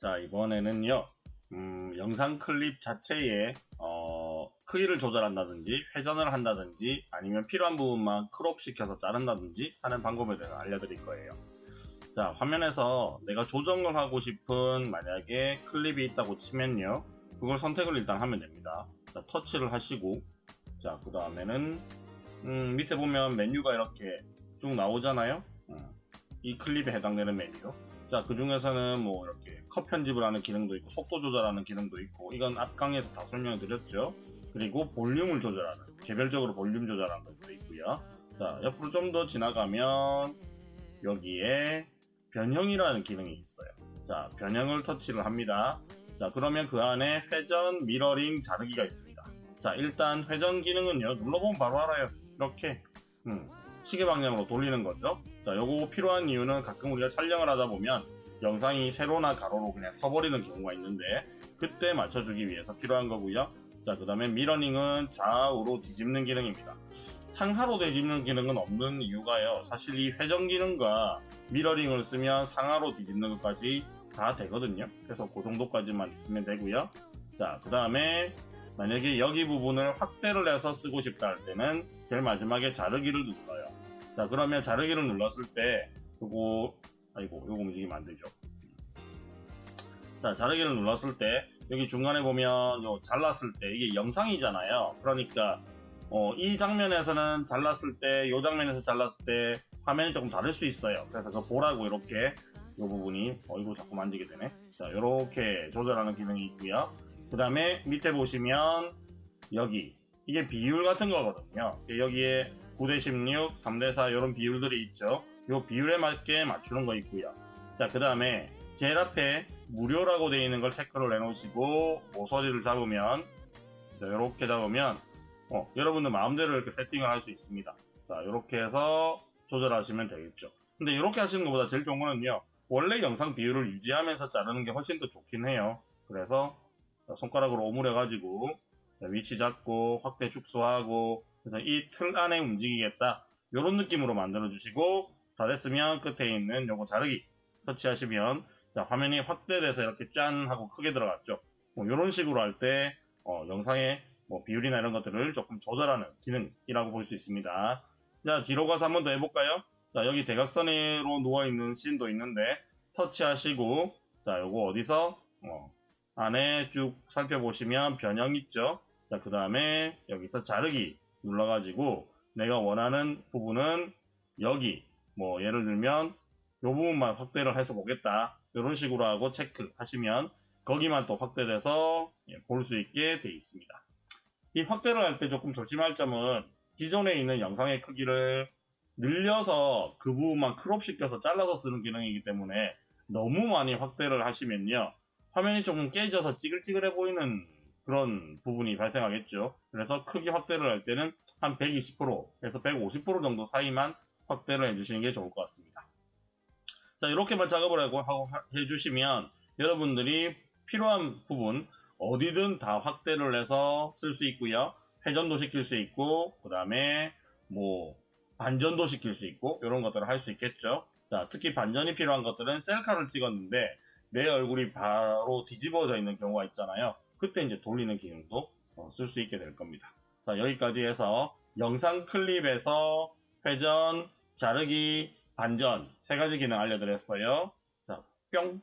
자, 이번에는요, 음, 영상 클립 자체에, 어, 크기를 조절한다든지, 회전을 한다든지, 아니면 필요한 부분만 crop 시켜서 자른다든지 하는 방법에 대해서 알려드릴 거예요. 자, 화면에서 내가 조정을 하고 싶은 만약에 클립이 있다고 치면요, 그걸 선택을 일단 하면 됩니다. 자, 터치를 하시고, 자, 그 다음에는, 음, 밑에 보면 메뉴가 이렇게 쭉 나오잖아요? 음, 이 클립에 해당되는 메뉴. 자, 그 중에서는 뭐 이렇게 컷 편집을 하는 기능도 있고 속도 조절하는 기능도 있고 이건 앞 강의에서 다 설명을 드렸죠. 그리고 볼륨을 조절하는 개별적으로 볼륨 조절하는 것도 있고요. 자, 옆으로 좀 더 지나가면 여기에 변형이라는 기능이 있어요. 자, 변형을 터치를 합니다. 자, 그러면 그 안에 회전, 미러링, 자르기가 있습니다. 자, 일단 회전 기능은요. 눌러보면 바로 알아요. 이렇게 음, 시계 방향으로 돌리는 거죠. 자, 요거 필요한 이유는 가끔 우리가 촬영을 하다 보면 영상이 세로나 가로로 그냥 서버리는 경우가 있는데 그때 맞춰주기 위해서 필요한 거고요. 자, 그 다음에 미러닝은 좌우로 뒤집는 기능입니다. 상하로 뒤집는 기능은 없는 이유가요. 사실 이 회전 기능과 미러링을 쓰면 상하로 뒤집는 것까지 다 되거든요. 그래서 그 정도까지만 있으면 되고요. 자, 그 다음에 만약에 여기 부분을 확대를 해서 쓰고 싶다 할 때는 제일 마지막에 자르기를 눌러요. 자, 그러면 자르기를 눌렀을 때 요거 아이고 요거 움직이면 안 되죠. 자, 자르기를 눌렀을 때 여기 중간에 보면 요 잘랐을 때 이게 영상이잖아요. 그러니까 어, 이 장면에서는 잘랐을 때, 이 장면에서 잘랐을 때 화면이 조금 다를 수 있어요. 그래서 그 보라고 이렇게 이 부분이 어 이거 자꾸 만지게 되네. 자, 이렇게 조절하는 기능이 있고요. 그 다음에 밑에 보시면 여기 이게 비율 같은 거거든요. 여기에 9대 16, 3대 4 이런 비율들이 있죠. 이 비율에 맞게 맞추는 거 있고요. 자, 그 다음에 제일 앞에 무료라고 되어 있는 걸 체크를 해놓으시고 모서리를 잡으면 자, 이렇게 잡으면 어, 여러분들 마음대로 이렇게 세팅을 할 수 있습니다. 자, 이렇게 해서 조절하시면 되겠죠. 근데 이렇게 하시는 것보다 제일 좋은 거는요. 원래 영상 비율을 유지하면서 자르는 게 훨씬 더 좋긴 해요. 그래서 손가락으로 오므려가지고 위치 잡고 확대 축소하고 그래서 이 틀 안에 움직이겠다. 이런 느낌으로 만들어 주시고 다 됐으면 끝에 있는 요거 자르기 터치하시면 자, 화면이 확대돼서 이렇게 짠 하고 크게 들어갔죠. 뭐 이런 식으로 할때 어, 영상의 뭐 비율이나 이런 것들을 조금 조절하는 기능이라고 볼 수 있습니다. 자 뒤로 가서 한 번 더 해볼까요? 자 여기 대각선으로 누워있는 씬도 있는데 터치하시고 자 요거 어디서? 어, 안에 쭉 살펴보시면 변형 있죠 자 그 다음에 여기서 자르기 눌러가지고 내가 원하는 부분은 여기 뭐 예를 들면 이 부분만 확대를 해서 보겠다. 이런 식으로 하고 체크 하시면 거기만 또 확대돼서 예, 볼수 있게 되어 있습니다. 이 확대를 할 때 조금 조심할 점은 기존에 있는 영상의 크기를 늘려서 그 부분만 crop 시켜서 잘라서 쓰는 기능이기 때문에 너무 많이 확대를 하시면요 화면이 조금 깨져서 찌글찌글해 보이는 그런 부분이 발생하겠죠. 그래서 크기 확대를 할 때는 한 120%에서 150% 정도 사이만 확대를 해주시는 게 좋을 것 같습니다. 자, 이렇게만 작업을 하고 해주시면 여러분들이 필요한 부분 어디든 다 확대를 해서 쓸 수 있고요. 회전도 시킬 수 있고, 그 다음에 뭐 반전도 시킬 수 있고, 이런 것들을 할 수 있겠죠. 자, 특히 반전이 필요한 것들은 셀카를 찍었는데 내 얼굴이 바로 뒤집어져 있는 경우가 있잖아요. 그때 이제 돌리는 기능도 어, 쓸 수 있게 될 겁니다. 자, 여기까지 해서 영상 클립에서 회전, 자르기, 반전 세 가지 기능 알려드렸어요. 자, 뿅!